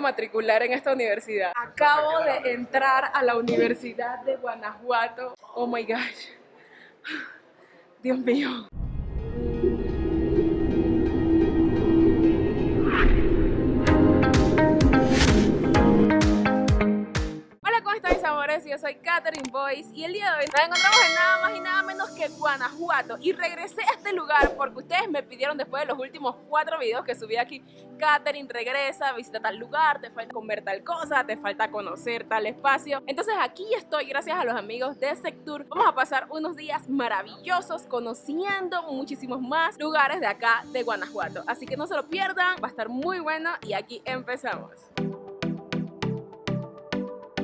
matricular en esta universidad. Acabo de entrar a la Universidad de Guanajuato. Oh my gosh. Dios mío. Están mis amores? Yo soy Katherine Boyce y el día de hoy nos encontramos en nada más y nada menos que Guanajuato. Y regresé a este lugar porque ustedes me pidieron después de los últimos cuatro videos que subí aquí. Katherine regresa, visita tal lugar, te falta comer tal cosa, te falta conocer tal espacio. Entonces aquí estoy gracias a los amigos de Sectur. Vamos a pasar unos días maravillosos conociendo muchísimos más lugares de acá de Guanajuato. Así que no se lo pierdan, va a estar muy bueno y aquí empezamos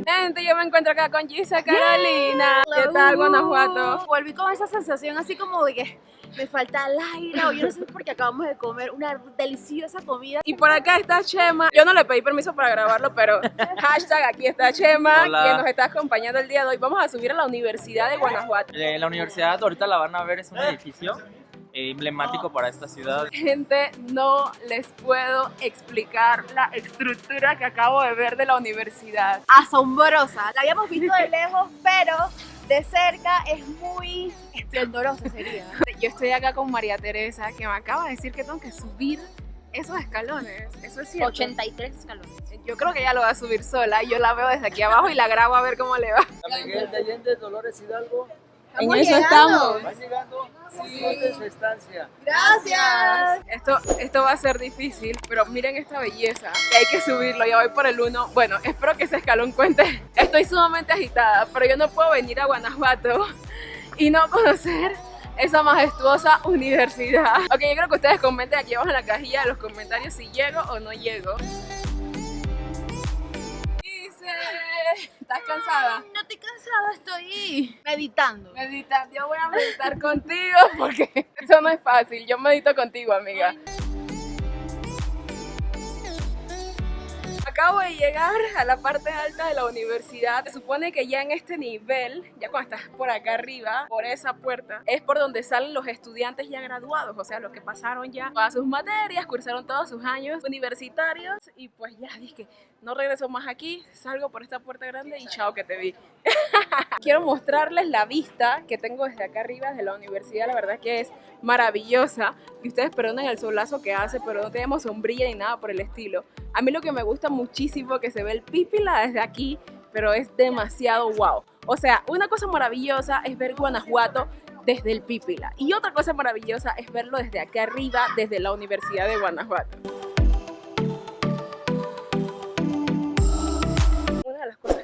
Gente, yo me encuentro acá con Gisa Carolina. ¿Qué tal, Guanajuato? Volví con esa sensación así como de que me falta el aire o yo no sé porque acabamos de comer una deliciosa comida. Y por acá está Chema. Yo no le pedí permiso para grabarlo, pero hashtag aquí está Chema, Hola. quien nos está acompañando el día de hoy. Vamos a subir a la Universidad de Guanajuato. Eh, La universidad ahorita la van a ver, es un edificio eh, emblemático para esta ciudad. Gente, no les puedo explicar la estructura que acabo de ver de la universidad. Asombrosa. La habíamos visto de lejos, pero de cerca es muy esplendorosa sería. Yo estoy acá con María Teresa, que me acaba de decir que tengo que subir esos escalones. Eso es cierto. 83 escalones. Yo creo que ella lo va a subir sola y yo la veo desde aquí abajo y la grabo a ver cómo le va. San Miguel de Allende, Dolores Hidalgo, en eso estamos. van llegando suerte en su estancia. Gracias. Esto, esto va a ser difícil, pero miren esta belleza. Que hay que subirlo, ya voy por el uno. Bueno, espero que ese escalón cuente. Estoy sumamente agitada, pero yo no puedo venir a Guanajuato y no conocer esa majestuosa universidad. Ok, yo creo que ustedes comenten aquí abajo en la cajilla de los comentarios si llego o no llego. ¿Estás cansada? No estoy cansada, estoy meditando. Meditar, yo voy a meditar contigo porque eso no es fácil. Yo medito contigo, amiga. Acabo de llegar a la parte alta de la universidad. Se supone que ya en este nivel, ya cuando estás por acá arriba, por esa puerta, es por donde salen los estudiantes ya graduados, o sea, los que pasaron ya todas sus materias, cursaron todos sus años universitarios y pues ya dije, no regreso más aquí, salgo por esta puerta grande y chao que te vi. Quiero mostrarles la vista que tengo desde acá arriba de la universidad, la verdad que es maravillosa y ustedes perdonen el solazo que hace, pero no tenemos sombrilla ni nada por el estilo. A mí lo que me gusta muchísimo que se ve el pípila desde aquí, pero es demasiado wow. O sea, una cosa maravillosa es ver Guanajuato desde el pípila y otra cosa maravillosa es verlo desde acá arriba, desde la Universidad de Guanajuato.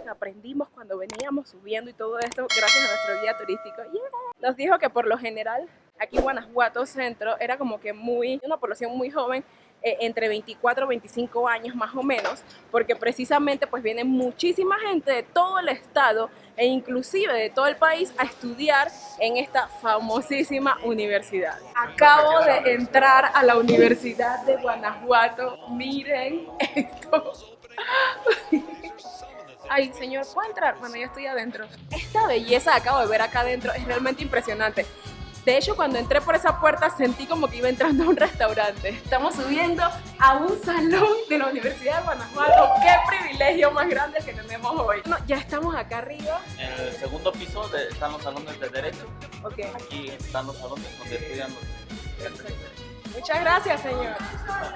Aprendimos cuando veníamos subiendo y todo esto, gracias a nuestro guía turístico, yeah, nos dijo que por lo general aquí Guanajuato Centro era como que muy, una población muy joven, eh, entre 24 y 25 años más o menos, porque precisamente pues viene muchísima gente de todo el estado e inclusive de todo el país a estudiar en esta famosísima universidad. Acabo de entrar a la Universidad de Guanajuato, miren esto. Ay, señor, ¿puedo entrar? Bueno, yo estoy adentro. Esta belleza que acabo de ver acá adentro es realmente impresionante. De hecho, cuando entré por esa puerta sentí como que iba entrando a un restaurante. Estamos subiendo a un salón de la Universidad de Guanajuato. ¡Qué privilegio más grande que tenemos hoy! Bueno, ya estamos acá arriba. En el segundo piso de- están los salones de derecho. Ok. Aquí están los salones donde estudian los. Muchas gracias, señor.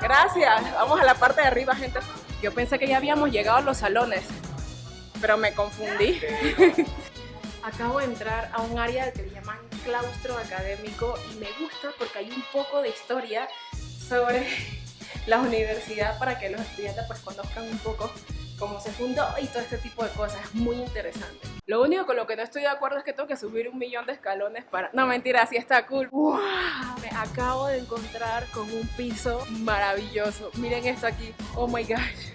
Gracias. Vamos a la parte de arriba, gente. Yo pensé que ya habíamos llegado a los salones, pero me confundí. Acabo de entrar a un área que le llaman claustro académico y me gusta porque hay un poco de historia sobre la universidad para que los estudiantes pues conozcan un poco cómo se fundó y todo este tipo de cosas. Es muy interesante. Lo único con lo que no estoy de acuerdo es que tengo que subir un millón de escalones para... No, mentira, sí está cool. ¡Wow! Me acabo de encontrar con un piso maravilloso. Miren esto aquí. Oh my gosh.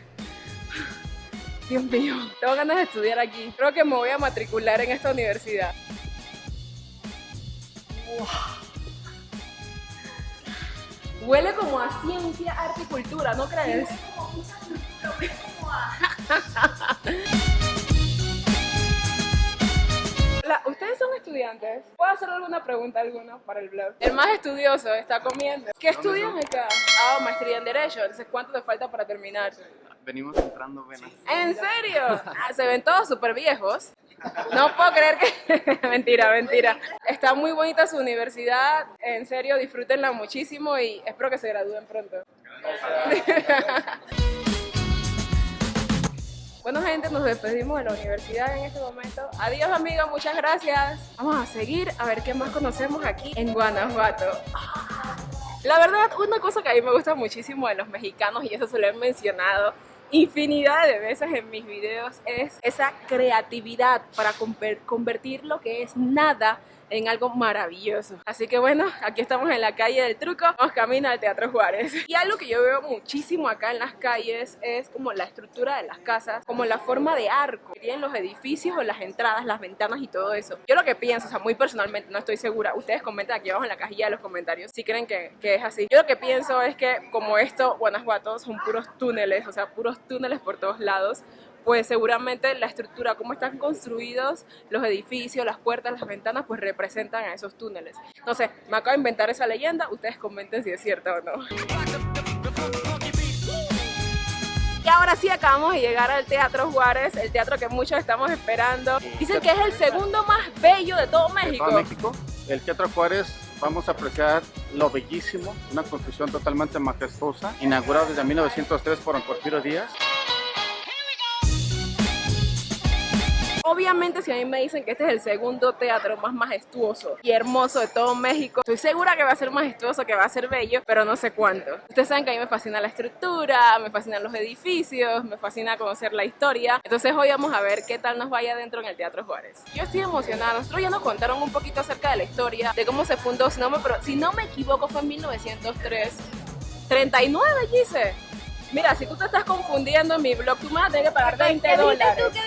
Dios mío, tengo ganas de estudiar aquí. Creo que me voy a matricular en esta universidad. Wow. Huele como a ciencia, arte y cultura, ¿no crees? La- ¿Ustedes son estudiantes? ¿Puedo hacer alguna pregunta alguna para el blog? El más estudioso está comiendo. ¿Qué estudian acá? Ah, maestría en Derecho. Entonces, ¿cuánto te falta para terminar? Venimos entrando venas. ¿En serio? Ah, se ven todos súper viejos. No puedo creer que... mentira, mentira. Está muy bonita su universidad. En serio, disfrútenla muchísimo y espero que se gradúen pronto. Bueno gente, nos despedimos de la universidad en este momento. Adiós amigos, muchas gracias. Vamos a seguir a ver qué más conocemos aquí en Guanajuato. La verdad, una cosa que a mí me gusta muchísimo de los mexicanos, y eso se lo he mencionado infinidad de veces en mis videos, es esa creatividad para convertir lo que es nada en algo maravilloso. Así que bueno, aquí estamos en la calle del truco, vamos camino al Teatro Juárez. Y algo que yo veo muchísimo acá en las calles es como la estructura de las casas, como la forma de arco que tienen los edificios o las entradas, las ventanas y todo eso. Yo lo que pienso, o sea, muy personalmente, no estoy segura, ustedes comenten aquí abajo en la cajilla de los comentarios si creen que, que es así. Yo lo que pienso es que como esto, Guanajuato son puros túneles, o sea, puros túneles por todos lados, pues seguramente la estructura, cómo están construidos los edificios, las puertas, las ventanas, pues representan a esos túneles. Entonces, me acabo de inventar esa leyenda, ustedes comenten si es cierto o no. Y ahora sí acabamos de llegar al Teatro Juárez, el teatro que muchos estamos esperando. Dicen que es el segundo más bello de todo México. De todo México. El Teatro Juárez vamos a apreciar lo bellísimo, una construcción totalmente majestuosa, inaugurada desde 1903 por Porfirio Díaz. Obviamente si a mí me dicen que este es el segundo teatro más majestuoso y hermoso de todo México, estoy segura que va a ser majestuoso, que va a ser bello, pero no sé cuánto. Ustedes saben que a mí me fascina la estructura, me fascinan los edificios, me fascina conocer la historia. Entonces hoy vamos a ver qué tal nos vaya adentro en el Teatro Juárez. Yo estoy emocionada, nosotros ya nos contaron un poquito acerca de la historia, de cómo se fundó, si no me, si no me equivoco fue en 1903. 39, dice. Mira, si tú te estás confundiendo en mi blog, tú me vas a tener que pagar 20 dólares. ¿Qué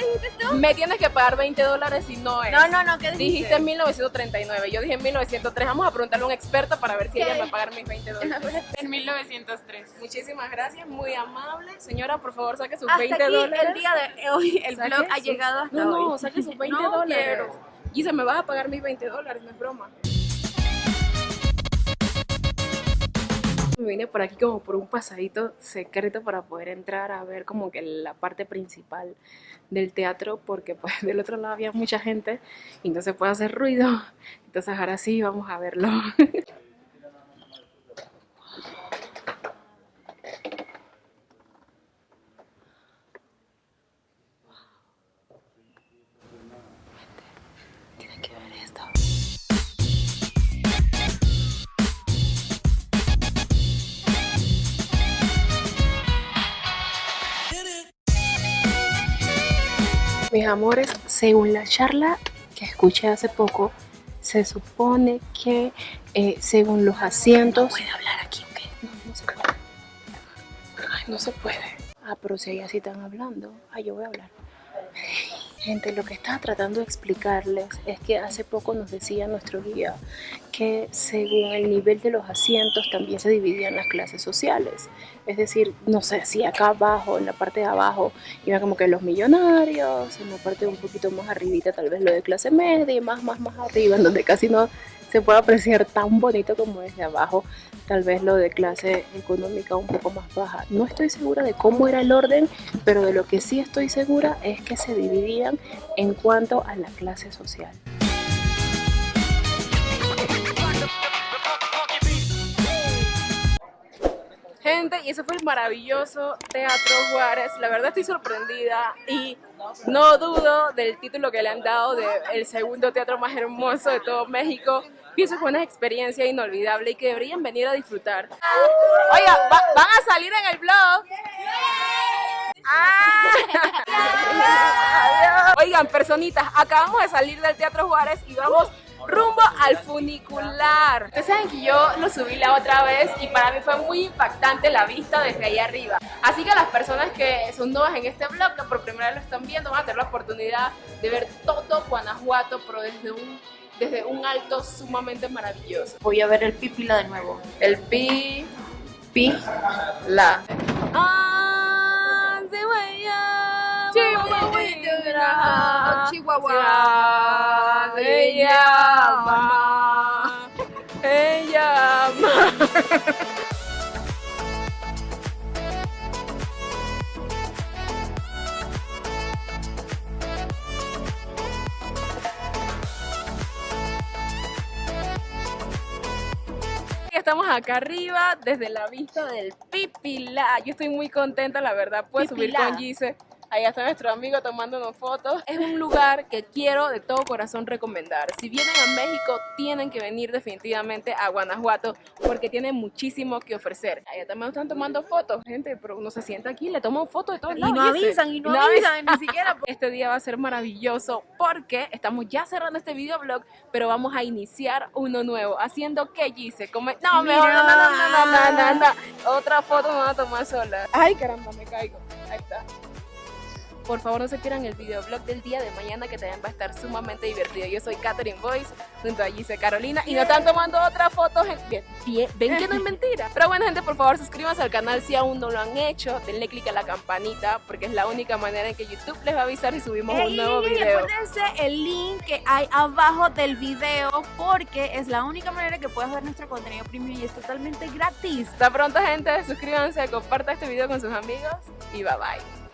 Me tienes que pagar 20 dólares si no es. No, no, no, ¿qué dijiste? Dijiste en 1939, yo dije en 1903. Vamos a preguntarle a un experto para ver si ella me va a pagar mis 20 dólares. En 1903. Muchísimas gracias, muy amable. Señora, por favor, saque sus Hasta 20 aquí dólares. el día de hoy, el Saque blog ha llegado hasta No, no, hoy. saque sus 20 No dólares. quiero. Y se me vas a pagar mis 20 dólares, no es broma. Vine por aquí como por un pasadito secreto para poder entrar a ver como que la parte principal del teatro porque pues del otro lado había mucha gente y no se puede hacer ruido. Entonces ahora sí vamos a verlo. amores, según la charla que escuché hace poco, se supone que eh, según los asientos... ¿Puede hablar aquí o qué? No, no se puede. Ay, no se puede. Ah, pero si ellas sí están hablando. Ay, yo voy a hablar. Gente, lo que estaba tratando de explicarles es que hace poco nos decía nuestro guía según el nivel de los asientos también se dividían las clases sociales. Es decir, no sé si acá abajo, en la parte de abajo, iban como que los millonarios, en la parte un poquito más arribita tal vez lo de clase media y más, más, más arriba, en donde casi no se puede apreciar tan bonito como desde abajo, tal vez lo de clase económica un poco más baja. No estoy segura de cómo era el orden, pero de lo que sí estoy segura es que se dividían en cuanto a la clase social. Y ese fue el maravilloso Teatro Juárez. La verdad estoy sorprendida y no dudo del título que le han dado de el segundo teatro más hermoso de todo México. Pienso que fue una experiencia inolvidable y que deberían venir a disfrutar. Oiga, ¿va- ¿van a salir en el blog? Ah. Oigan, personitas, acabamos de salir del Teatro Juárez y vamos rumbo al funicular. Ustedes saben que yo lo subí la otra vez y para mí fue muy impactante la vista desde ahí arriba. Así que las personas que son nuevas en este blog, que por primera vez lo están viendo, van a tener la oportunidad de ver todo Guanajuato, pero desde un, desde un alto sumamente maravilloso. Voy a ver el pipila de nuevo. El pi, pi, la. Ah, se Chihuahua, ella ella. Estamos acá arriba desde la vista del Pipila. Yo estoy muy contenta, la verdad, pues Pipila. subir con Gise Allá está nuestro amigo tomándonos fotos. Es un lugar que quiero de todo corazón recomendar. Si vienen a México, tienen que venir definitivamente a Guanajuato porque tiene muchísimo que ofrecer. Allá también están tomando fotos, gente, pero uno se sienta aquí, le toman fotos de todos Y lados. no Gise. avisan, y no avisan. avisan, ni siquiera. Este día va a ser maravilloso porque estamos ya cerrando este videoblog, pero vamos a iniciar uno nuevo. Haciendo que Gise come. No, mejor no, no, no, no, no, no, no. Otra foto me voy a tomar sola. Ay, caramba, me caigo. Ahí está. Por favor, no se pierdan el videoblog del día de mañana que también va a estar sumamente divertido. Yo soy Catherine Boyce junto a Gise Carolina y nos están tomando otra foto. gen- Bien, bien, ven que no es mentira. Pero bueno, gente, por favor, suscríbanse al canal si aún no lo han hecho. Denle click a la campanita porque es la única manera en que YouTube les va a avisar si subimos un nuevo ey, video. acuérdense el link que hay abajo del video porque es la única manera que puedes ver nuestro contenido premium y es totalmente gratis. Hasta pronto, gente. Suscríbanse, compartan este video con sus amigos y bye bye.